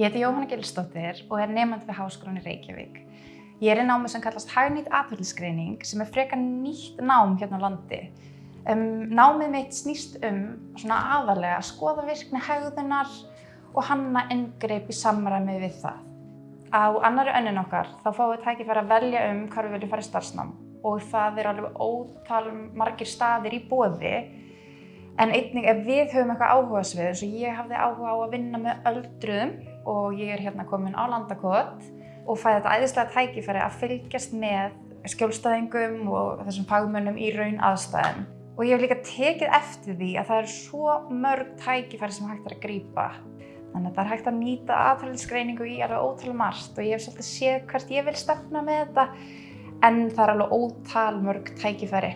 Ég heiti Jóhanna Gilsdóttir og er nefnandi við Háskólan í Reykjavík. Ég er í námi sem kallast hagnýtt atverðlisgreining sem er frekar nýtt nám hérna á landi. Um, námið mitt snýst um svona aðalega að skoða virkni hegðunar og hanna inngreip í samræmi við það. Á annari önnin okkar þá fáum við tækifæri að velja um hvað við viljum fara í starfsnám og það er alveg ótal margir staðir í bóði En einnig ef við höfum eitthvað áhugasvið, eins og ég hafði áhuga á að vinna með öldruðum og ég er hérna komin á landakot og fæði þetta æðislega tækifæri að fylgjast með skjólstæðingum og þessum fagmönnum í raun aðstæðum. Og ég hef líka tekið eftir því að það er svo mörg tækifæri sem hægt er að grípa. Þannig að það er hægt að nýta aðfæðlisgreiningu í alveg ótal margt og ég hef svolítið séð hvert ég vil stefna með þetta en það er alveg ótal mörg tækifæri.